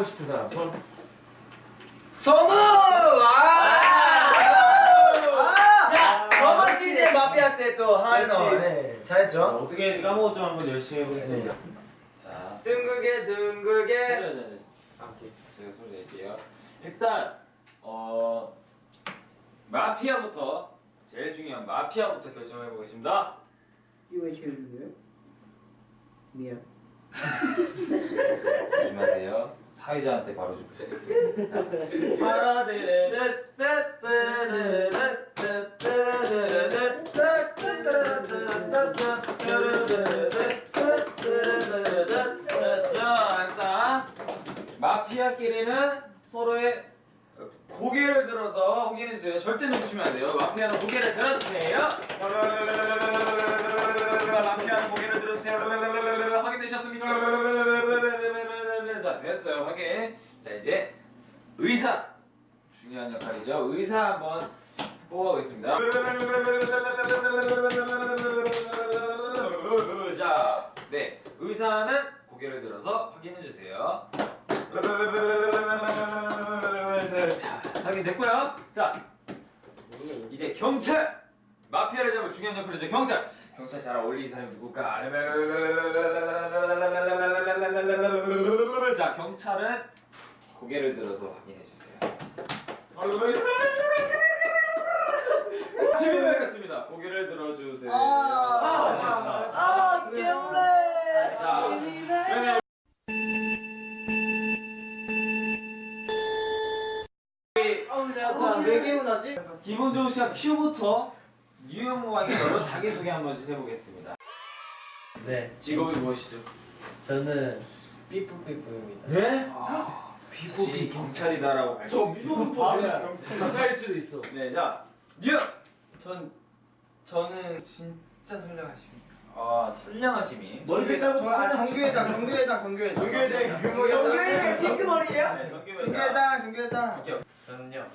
하고 싶은 사람 손. 성우! 아! 야, 저번 시즌 마피아 때또 하이너 그렇지. 네, 잘했죠? 어떻게 해야지 까먹었지만 한번 열심히 해보겠습니다. 자, 둥글게 둥글게 자자. 제가 소리 낼게요. 일단 어 마피아부터 제일 중요한 마피아부터 결정해 보겠습니다. 이거 왜 제일 중요해요? 미안. 사회자한테 바로 있어요. 자, 마피아끼리는 서로의 고개를 들어서 확인해 주세요. 절대 놓치면 안 돼요. 마피아는 고개를 들어주세요. 마피아는 고개를 들어주세요. 확인되셨습니까? 자, 됐어요. 확인. 자, 이제 의사 중요한 역할이죠. 의사 한번 뽑아보겠습니다. 자, 네, 의사는 고개를 들어서 확인해 주세요. 자, 확인됐고요. 자, 이제 경찰 마피아를 잡을 중요한 역할이죠. 경찰. 경찰 잘 어울리는 사람이 누굴까? 자, 경찰은 고개를 들어서 확인해 주세요. 지민이겠습니다. 고개를 들어주세요. 아, 아, 깨우네 자, 그러면 우리 아, 왜 개운하지? 기분 좋은 시작 큐부터 유형무왕이 여러 자기소개 한 번씩 해보겠습니다. 네, 직업이 무엇이죠? 저는 삐뿌삐뿌입니다. 네? 자신이 경찰이다라고 저 미국법이야 살 수도 있어 네, 자 유형! 전 저는 진짜 선량하십니다 아 선량하심이 머리 색깔부터 아, 정규회장, 정규회장, 정규회장. 정규회장 그 정규회장 핑크머리야? 네, 전기회장 정규회장, 정규회장. 저는요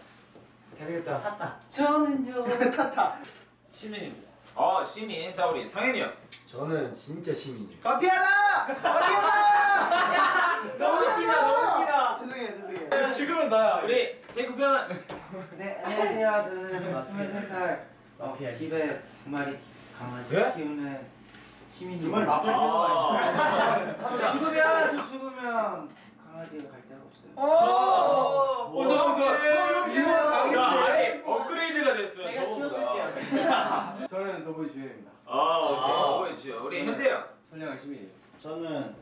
되겠다 타타. 저는요 타타. 시민입니다 어 시민 자 우리 상현이 형 저는 진짜 시민이에요 마피아다! 마피아다! 너무 웃기다 너무 웃기다 죄송해요, 죄송해요. 지금은 나야 우리 제이콥 형은 네, 안녕하세요. 저는 23살 마피아. 집에 두 마리 강아지 네? 키우는 시민입니다. 두 마리 저 죽으면 저 죽으면 강아지가 갈 데가 없어요. 오! 오성 이거 자 아니 업그레이드가 됐어요 제가 저거보다 키워줄게요. 저는 더보이 주현입니다. 아 오케이 오케이 우리 현재 형 선량한 시민이에요. 저는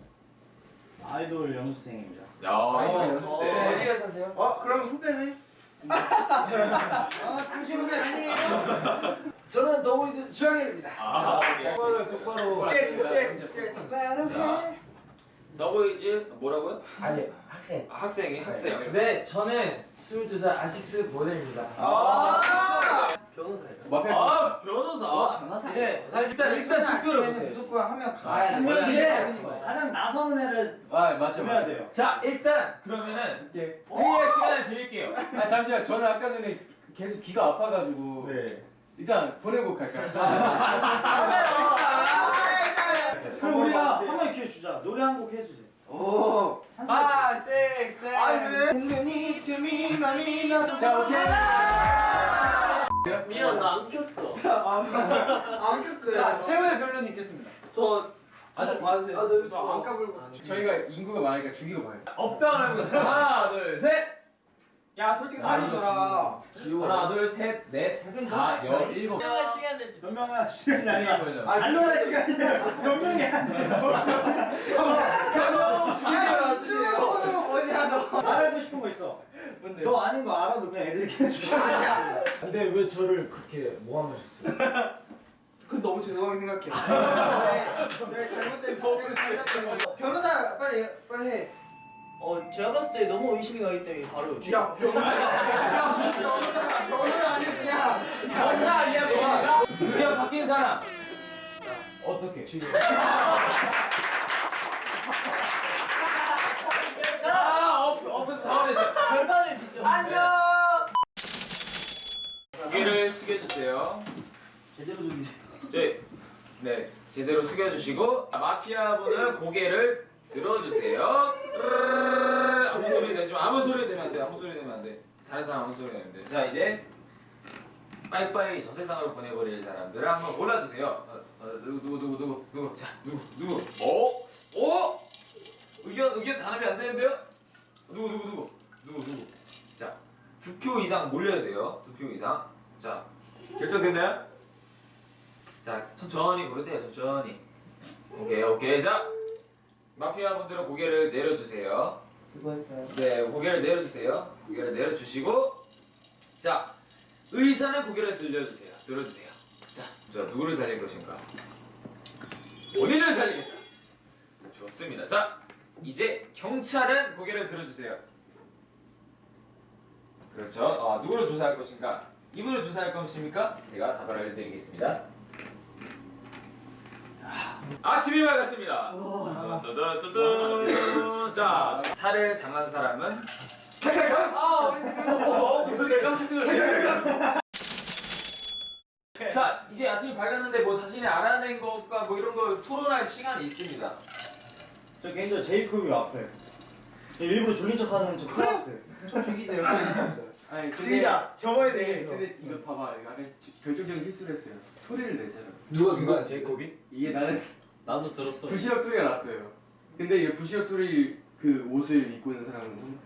아이돌 연습생입니다. 야, 아이돌 어, 연습생. 어디에 사세요? 어, 그러면 후배네? 아, 당신 후배 아니에요? 저는 더보이즈 주영일입니다 아, 오케이. 똑바로 똑바로. 스트레칭 스트레칭 스트레칭 자, 더보이즈 뭐라고요? 아니 학생 아, 학생이 학생. 네 저는 22살 아식스 모델입니다 아! 마피아 아, 변호사. 네 일단 일단 투표를 못해 무조건 한명 가. 한 명이 가장 나서는 애를 아 맞죠 맞죠. 돼요. 자, 일단 그러면은 이렇게. 회의할 시간을 드릴게요. 아 잠시만 저는 아까 전에 계속 귀가 아파가지고 네. 일단 보내고 갈까요? 그럼 우리가 한명 기회 주자. 노래 한 곡 해주세요. 오. 아, 섹, 섹. 아, 왜? 눈이 스미 마미나 자 오케이. 미안 나 안 켰어. 안 켰대. 자, 최후의 변론이 있겠습니다. 저 아, 저- 맞으세요. 아, 네, 저안 까불고. 저희가 인구가 많으니까 죽이고 가요. 업다운 해보겠습니다. 하나, 둘, 셋. 야, 솔직히 아, 사람들아. 하나, 둘, 셋, 넷, 다, 열, 일곱. 시간을 줘. 몇 명이야? 시간이 아니야. 아, 알로라 시간이야. 몇 명이야? 야, 쭉 어디야, 너. 말하고 싶은 거 있어. 뭔데? 너 아닌 거 알아도 그냥 애들이 해주자. 아니야. 근데 왜 저를 그렇게 모함하셨어요? 그건 너무 죄송하게 생각해요. 내가 잘못된 거. 변호사 빨리 빨리 해. 어 제가 봤을 때 너무 의심이 가기 때문에 바로 야 변호사. 야 무슨 변호사 변호사 아니 그냥. 변호사 아니야, 변호사? 의견 바뀐 사람. 어떻게? 아, 업, 업에서 사원에서. 결판을 짓죠. 안녕. 고개를 숙여주세요. 제대로 죽이세요. 제, 네, 제대로 숙여주시고 마피아 분은 고개를 들어주세요. 아무 소리 내지 마. 아무 소리 내면 안 돼. 아무 소리 내면 안 돼. 다른 사람 아무 소리 내면 돼. 자 이제 빠이빠이 저 세상으로 보내버릴 사람들을 한번 골라주세요. 어, 어, 누구 누구 누구 누구 누구 자 누구 누구 어? 어? 의견 의견 단합이 안 되는데요? 누구 누구 누구 누구 누구 자 두 표 이상 몰려야 돼요. 두 표 이상. 자 결정됐나요? 자 천천히 고르세요. 천천히. 오케이 오케이 자 마피아 분들은 고개를 내려주세요. 수고했어요. 네, 고개를 내려주세요. 고개를 내려주시고, 자, 의사는 고개를 들려주세요. 들어주세요. 자, 자 누구를 살릴 것인가? 본인을 살리겠다. 좋습니다. 자, 이제 경찰은 고개를 들어주세요. 그렇죠. 어, 누구를 조사할 것인가? 이분을 조사할 것입니까? 제가 답을 알려드리겠습니다. 자, 아침이 밝았습니다. 자, 살을 당한 사람은 칼칼칼. 아 그거 무슨 내가 자, 이제 아침이 밝았는데 뭐 자신이 알아낸 것과 뭐 이런 거 토론할 시간이 있습니다. 저 개인적으로 제이콥이 앞에. 일부러 졸린 척하는 저 클라스. 좀 죽이세요. 아니 죽이자. 접어야 근데, 되겠어. 근데 이거 봐봐 이거 아까 결정적인 실수를 했어요 소리를 내잖아 누가 중간 제이콥이? 이게 나는 나도 들었어. 부시럭 소리가 났어요 근데 이 부시럭 소리 그 옷을 입고 있는 사람은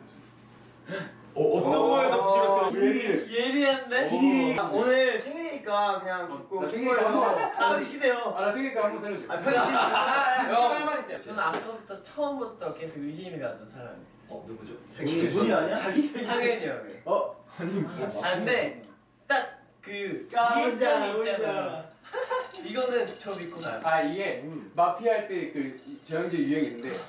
어, 어떤 거에서 부시럭 예리한데? 아, 오늘 생일이니까 그냥 죽고 나 생일이라서 아 쉬세요. 아나 생일까 한번 살려줘 아 편지 할말 있대. 저는 아까부터 처음부터 계속 의심이 가던 사람이 있어요. 어, 누구죠? 이게 분이 아니야? 상현이 형이. 어? 아 근데 딱그 아, 리액션이 혼자, 있잖아. 이거는 저 믿고 가요. 아 이게 마피아 할 때 그 저형제 유형이 있는데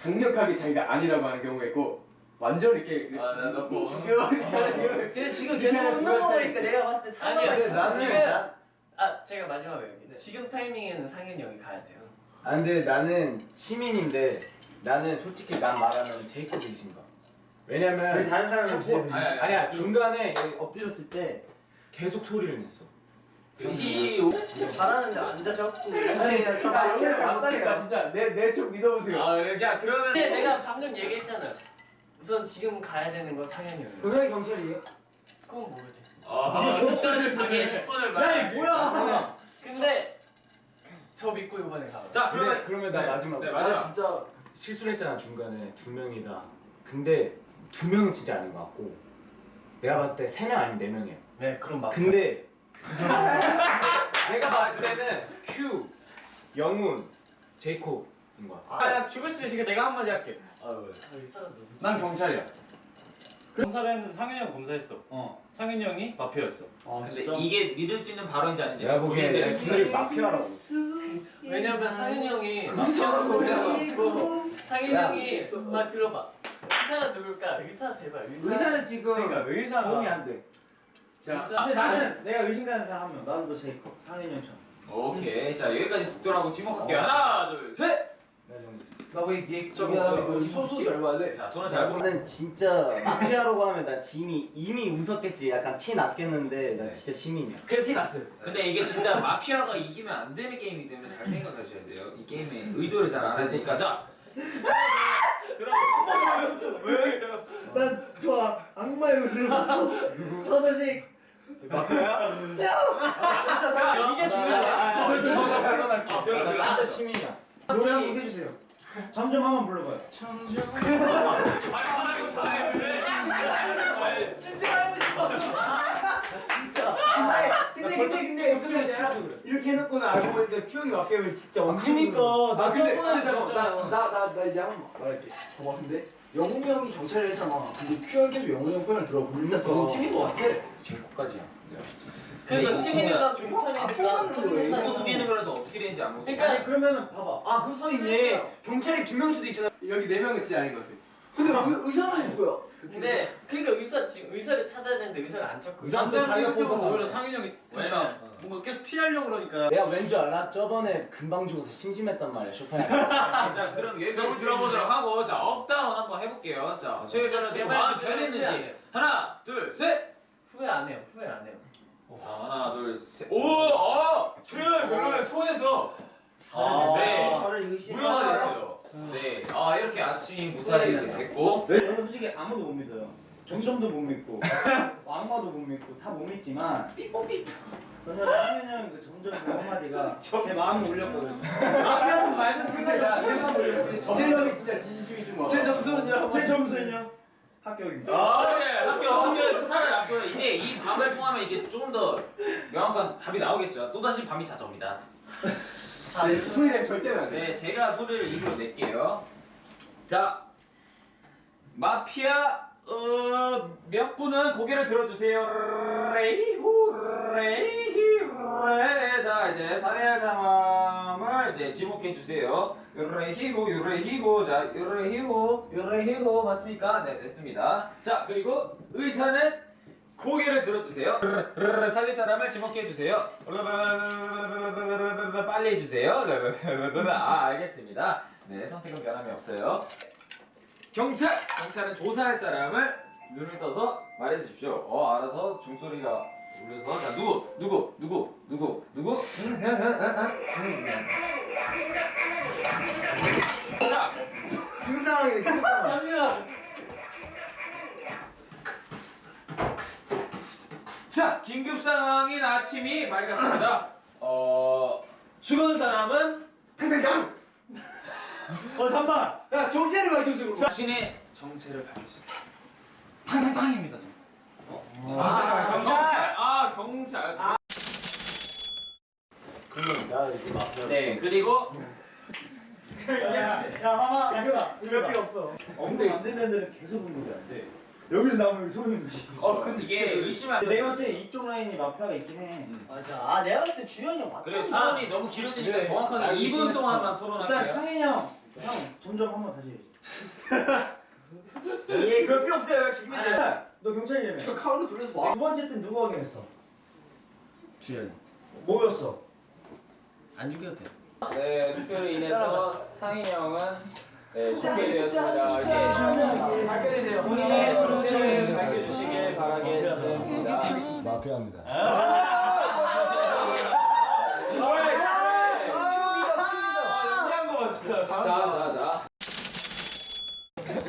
강력하게 자기가 아니라고 하는 경우가 있고 완전 이렇게 아, 나너 뭐. 죽여 이렇게 하는 경우가 근데 지금 계속 웃는 거. 보니까 내가 봤을 때 아니야, 근데 나는- 아 제가 마지막에 여기. 지금 타이밍에는 상현이 형이 가야 돼요. 아 근데 나는 시민인데 나는 솔직히 난 말하면 제이콥이 이신가 왜 왜냐면 다른 사람을 자꾸 주세요. 아니, 아니, 아니야 중간에 엎드렸을 때 계속 소리를 냈어 이 잘하는데 앉아 잡고 아니 저아 마피아 이렇게 잘못해요. 진짜 내내쪽 믿어보세요 아, 그래. 야, 그러면 근데 내가 방금 얘기했잖아요. 우선 지금 가야 되는 건 상현이 형이에요. 분명히 경찰이에요. 그건 모르지. 아, 경찰은 자기의 10분을 야, 이 뭐야? 근데 저 믿고 이번에 가. 자, 그러면 그러면 나 네, 마지막 네, 나 마지막. 진짜 실수를 했잖아 중간에 두 명이다 근데 두 명은 진짜 아닌 것 같고 내가 봤을 때 세 명 아니면 네 명이야 네, 그럼 막. 근데 내가 봤을 때는 큐 영훈 제이콥인 것 같아 아, 야, 죽을 수 있으니까 내가 한마디 할게. 의사가 누구지? 난 경찰이야. 검사를 했는데 상현이 형 검사했어. 어. 상현이 형이 마피아였어. 아 근데 이게 믿을 수 있는 발언인지 아닌지 내가 보기엔 본인들의 둘이 마피아라고 왜냐면 상현이 형이 의사라고 마피아라고 상현이 형이 말 들어봐. 의사가 누굴까? 의사 제발. 의사. 의사는 지금 그러니까 의사가 도움이 안 돼. 자 의사. 근데 나는 내가 의심가는 사람 한 명. 나도 제이콥. 상현이 형처럼. 오케이. 자, 여기까지 듣도록 지목할게요. 하나, 둘, 셋. 나왜 얘 소소 잘 봐야 돼 자, 손을 잘 손. 나는 진짜 마피아라고 하면 난 이미 이미 웃었겠지 약간 티 났겠는데 난 진짜 시민이야 그래서 티 났어요. 근데 이게 진짜 마피아가 이기면 안 되는 게임이기 때문에 잘 생각하셔야 돼요. 이 게임의 의도를 잘 알아야니까 자. 들어보세요. 난 좋아. 악마의 웃음을 봤어. 저 자식. 마피아야? 진짜 잘. 이게 중요하다. 나 진짜 시민이야 노래 한곡 해주세요. 점점 한번 불러봐요. 근데 근데 근데 근데 이렇게 해놓고는 알고 보니까 큐형이 마피아면 진짜 엄청. 그니까. 아 근데 저번에 잠깐만 나나 나 이제 한번 말할게. 근데 영훈이 형이 경찰을 했잖아 근데 큐형 계속 영훈이 형 편을 들어 그러니까 너는 팀인 것 같아 내가 봤을 때. 그러니까 팀이니까 경찰이니까 보고 속이는 거라서 어떻게 되는지 안 모르겠어. 그러니까 아니 그러면은 봐봐. 아 그럴 수도 있네. 경찰이 두 명 수도 있잖아. 여기 네 명은 진짜 아닌 것 같아 근데 의, 의사는 누구야? 근데 그러니까 의사 지금 의사를 찾아야 되는데 의사를 안 찾고 의사한테 자기가 뽑은 오히려 거야. 상현이 형이 왜냐면 뭔가 계속 피하려고 그러니까. 내가 왠줄 알아? 저번에 금방 죽어서 심심했단 말이야 쇼파야 자, 그럼 여기까지 들어보도록 하고 자, up down 한번 해볼게요. 자, 최대한 제발 마음 그대로 변했는지. 하나, 둘, 셋. 후회 안 해요. 후회 안 해요. 자, 하나, 둘, 셋. 오, 어, 최현 별로를 통해서. 네. 저를 의심. 무효가 됐어요. 네. 아, 이렇게 아침이 무사히 아무도 못 믿어요. 정점도 못 믿고 왕마도 못 믿고 다 못 믿지만 저는 상현 형그 점점 그 한마디가 제 마음을 울렸거든요. 마피아는 말든 생각이 제가 울렸어요. 제 점이 진짜 진심이지 뭐. 제 점수는요? 제 점수는요? 합격입니다. 아, 네, 학교 학교에서 살아났고요. 이제 이 밤을 통하면 이제 조금 더 명확한 답이 나오겠죠. 또 다시 밤이 찾아옵니다. 네, 소리 내면 절대 안 돼. 네, 제가 소리를 입으로 낼게요. 자, 마피아 어, 몇 분은 고개를 들어주세요. 레이후 레이히 레. 자, 이제 살해할 사람을 이제 지목해 주세요. 유레히고 유레히고 자 유레히고 유레히고 맞습니까? 네, 됐습니다. 자, 그리고 의사는 고개를 들어주세요. 살릴 사람을 지목해 주세요. 빨리 해주세요. 아, 알겠습니다. 네, 선택은 변함이 없어요. 경찰! 경찰은 조사할 사람을 눈을 떠서 말해 주십시오. 어, 알아서 종소리가 울려서 자, 누구? 누구? 누구? 누구? 누구? 음, 음, 음. 자, 그 상황이 자, 긴급 상황인 아침이 밝았습니다. 어, 죽은 사람은 탕탕탕! 어 잠만. 야 정체를 밝혀주고 자신의 정체를 밝혀주세요. 탕탕탕입니다. 어? 아, 경찰! 아, 경찰. 야 이게 마피아. 네, 그리고 야야 하마 이거다. 이거 필요 없어. 엄청 안 되는 데는 계속 분들이 안 돼. 여기서 나오면 소름이 돋지. 어, 근데 이게 의심할 근데 내가 봤을 때 이쪽 라인이 마피아가 있긴 해. 맞아. 아 내가 봤을 때 주현이 형 맞다. 그래 토론이 너무 길어지니까 네. 정확하게 아, 2분 의심했어. 동안만 일단 토론할게요. 상현이 형, 형 점점 한번 다시. 예 그럴 필요 없어요. 준비. 아니야. 너 경찰이라며. 저 카운트 돌려서 와 두 번째 때 누구 확인했어? 주연. 뭐였어? 안 죽여도 돼. 네, 투표로 인해서 상인 형은 네, 죽게 되었습니다. 이제 밝혀주세요. 본인의 정체를 밝혀주시길 바라겠습니다. 마피아입니다. 진짜 잘한다. 자, 자, 자.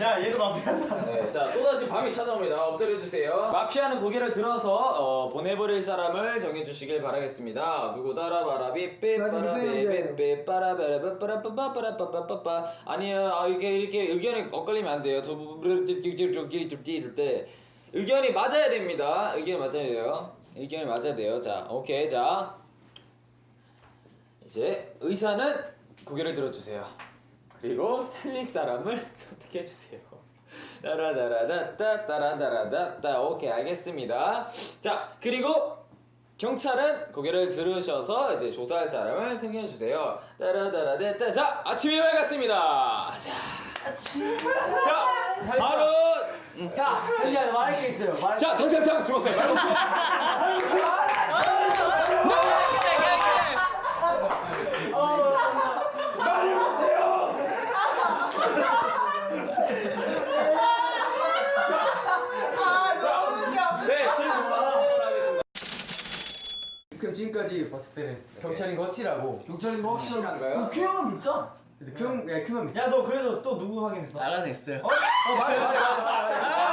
야, 얘도 마피아다. 네, 자, 또다시 밤이 찾아옵니다. 엎드려주세요. 마피아는 고개를 들어서 어, 보내버릴 사람을 정해주시길 바라겠습니다. 누구다라 바라비 빼빠라베빼빠라베라빠빠빠빠빠빠빠 아니요, 아, 이게 이렇게 의견이 엇갈리면 안 돼요. 저렇게 이럴 때 의견이 맞아야 됩니다. 의견이 맞아야 돼요. 의견이 맞아야 돼요. 자, 오케이, 자. 이제 의사는 고개를 들어주세요. 그리고 살릴 사람을 선택해 주세요. 따라다라다따 따라다라다따 오케이 알겠습니다. 자 그리고 경찰은 고개를 들으셔서 이제 조사할 사람을 선택해 주세요. 따라다라다따 자 아침이 밝았습니다. 자 자, 바로 자 현재 말할 게 있어요. 말. 자 당장당 죽었어요. 바로. 네 실수하겠습니다. 그럼 때는 경찰인 거 확실하고 경찰인 거 확실한가요? 큐형은 믿자. 근데 큐형 야 큐만 믿자. 야너 그래서 또 누구 확인했어? 알아냈어요. 어 말해 말해 말해 말해.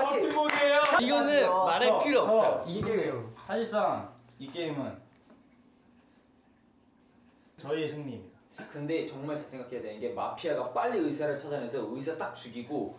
버티고이에요. 이거는 말할 필요 없어요. 이게 게임이에요. 사실상 이 게임은 저희의 승리입니다. 근데 정말 잘 생각해야 되는 게 마피아가 빨리 의사를 찾아내서 의사 딱 죽이고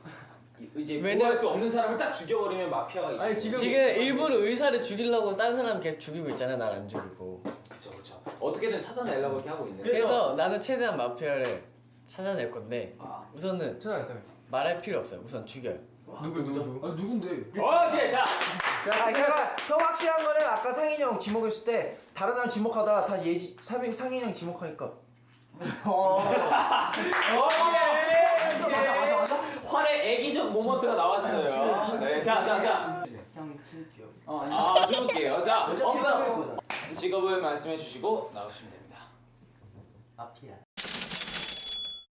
이- 이제 왜냐- 구할 수 없는 사람을 딱 죽여버리면 마피아가 아니 지금 지금 일부러 의사를 죽이려고 다른 사람 계속 죽이고 있잖아. 날 안 죽이고. 그쵸 그쵸 어떻게든 찾아내려고 이렇게 하고 있는데 그래서 나는 최대한 마피아를 찾아낼 건데 아. 우선은 찾아냈다며. 말할 필요 없어요. 우선 죽여요. 누구 누구 누구? 아 누군데? 오케이 자 아, 그러니까 더 확실한 거는 아까 상인이 형 지목했을 때 다른 사람 지목하다가 다 예지 상인이 형 지목하니까 활의 애기적 모먼트가 나왔어요. 네 자 자 자. 형 킬티요 아 죽을게요. 자 엄마. 직업을 말씀해 주시고 나오시면 됩니다. 마피아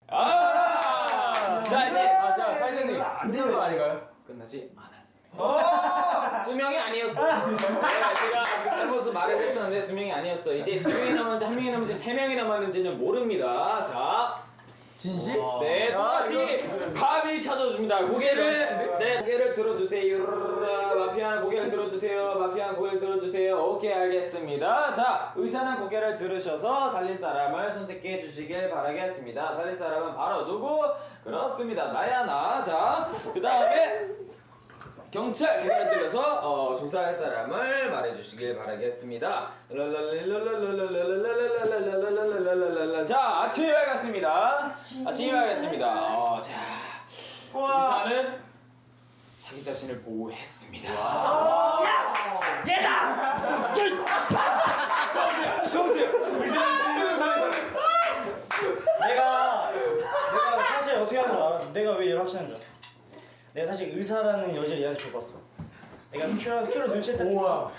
아 자 이제 아 자 사회자님. 안 되는 거 아닌가요? 끝나지 않았습니다. 두 명이 아니었어. 네, 제가 그 잘못을 말을 했었는데 두 명이 아니었어. 이제 두 명이 남았는지 한 명이 남았는지 세 명이 남았는지는 모릅니다. 자, 진실? 네, 아, 또다시 감이 찾아줍니다. 고개를 네, 고개를 들어주세요. 마피아는 고개를 들어주세요. 마피아는 고개를 들어주세요. 오케이, 알겠습니다. 자, 의사는 고개를 들으셔서 살릴 사람을 선택해 주시길 바라겠습니다. 살릴 사람은 바로 누구? 그렇습니다. 나야 나. 자, 그 다음에 경찰 문을 들려서 어, 조사할 사람을 말해주시길 바라겠습니다. 자 아침이 밝았습니다. 아침이 밝았습니다. 어, 자 의사는 자기 자신을 보호했습니다. 야! 얘다! 정수야, 정수야. 의사는 숨기는 사람. 내가 내가 사실 어떻게 하는 거 알아? 내가 왜 이렇게 하는 줄 알아? 내가 사실 의사라는 여자 얘한테 줘봤어. 내가 큐라 큐로 눈치챘다. 우와.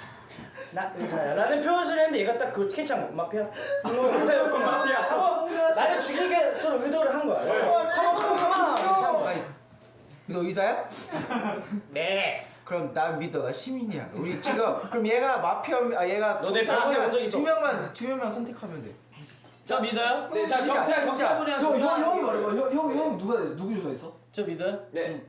나 의사야. 라는 표현을 했는데 얘가 딱 그걸 캐치한 거. 마피아. 이거 의사였구나. 마피아. 하고 나를 죽이게 좀 의도를 한 거야. 가만 가만 가만. 너 의사야? 네. 그럼 나 믿어. 나 시민이야. 우리 지금 그럼 얘가 마피아 아 얘가 너내 병원에 온적 있어? 두 명만 두 명만 선택하면 돼. 저 믿어요? 네, 자 경찰 경찰분이랑 형. 형이 말해봐. 형, 형, 형 누가? 누구 조사했어? 저 믿어요? 네.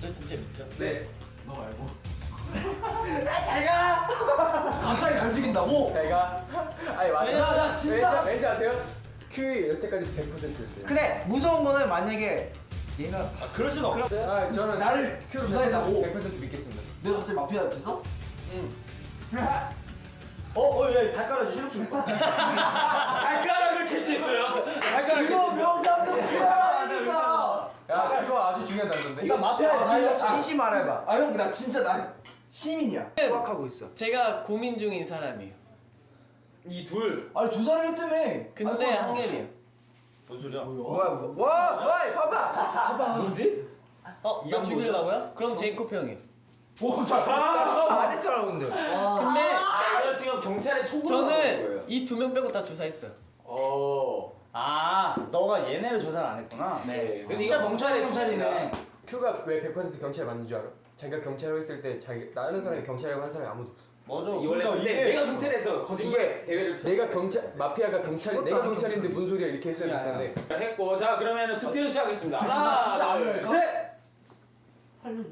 저 진짜 믿죠. 네. 갑자기 날 죽인다고? 내가 아니 맞아. 왜냐면 나 진짜- 왠지, 왠지 아세요? 큐이 여태까지 100%였어요. 근데 무서운 거는 만약에 얘가 아 그럴 수는 없어. 아 저는 나를 큐를 조사했다고? 100% 믿겠습니다. 내가 갑자기 마피아 됐어? 어, 어, 야, 발가락 시력 좀 봐. 발가락을 캐치했어요. 발가락. 이거 명상도 피하니까. 야 그거 아주 중요한 단서인데. 이거 마피아야, 진짜 진짜. 진심 말해봐. 아 형 나 진짜 나 시민이야. 생각하고 있어. 제가 고민 중인 사람이에요. 이 둘. 아니 조사를 했다며. 근데 아이고, 한결이에요. 뭔 소리야? 뭐야 뭐? 와, 와, 봐봐. 뭐지? 어? 나 죽이려고요? 그럼 제이콥 형이요. 오 자. 안 했잖아 근데. 근데 아, 이거 지금 경찰에 초보로. 저는 이 두 명 빼고 다 조사했어요. 어. 아, 너가 얘네를 조사를 안 했구나. 네. 그래서 이거 경찰이 경찰의 경찰이네. 큐가 왜 100% 경찰 맞는 줄 알아? 자기가 경찰을 했을 때 자기 나는 사람이 경찰이라고 한 사람이 아무도 없어. 맞아. 이 원래 그러니까 그때 내가 경찰에서 거짓말 이게 대회를 내가 경찰 마피아가 경찰 내가 경찰인데 무슨 소리야 이렇게 했어야. 됐었는데 했고 자 그러면은 투표를 시작하겠습니다. 나 진짜 하나, 안 둘, 할까? 셋. 살려줘.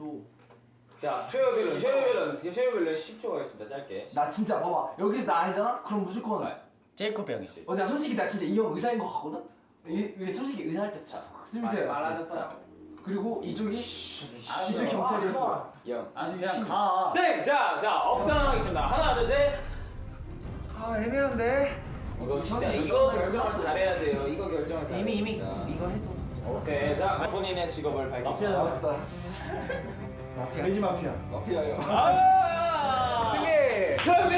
자 최여별은 최여별은 최여별은 10초 가겠습니다. 짧게. 나 진짜 봐봐 여기서 나 아니잖아? 그럼 무조건 제이콥 형이요. 어, 나 솔직히 나 진짜 이 형 의사인 것 같거든? 이, 이 솔직히 의사할 때싹 스미스에 말아줬어요. 그리고 이쪽이 이쪽 경찰이었어. 영. 아, 그냥 가. 땡. 자, 자 업당하겠습니다. 하나, 둘, 셋. 아 애매한데. 이거 진짜 이거 결정을 잘해야 돼요. 이거 결정을 잘해야 이미 이미. 이거 해도. 오케이. 자 본인의 직업을 마피아. 밝히세요. 맞다. 돼지 마피아. 마피아요. 아 승리! 승리!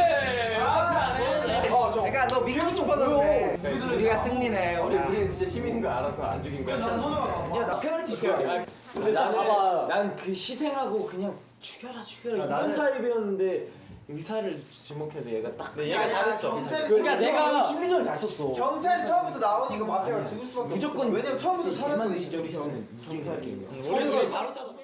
믿고 싶었는데 네, 우리가 승리네. 우리 우리는 진짜 시민인 거 알아서 안 죽인 거야. 야나 페널티 좋아. 근데 봐봐. 난그 희생하고 그냥 죽여라 죽여라 이런 나는- 사입이었는데 의사를 지목해서 얘가 딱 얘가 잘했어. 그러니까 내가 심리전을 잘 썼어. 경찰이 처음부터 나오니 이거 마피아가 죽을 수밖에 없어. 무조건 왜냐면 처음부터 찾았거든. 의지적으로 했으면 이긴 사람이 우리가 바로 찾았어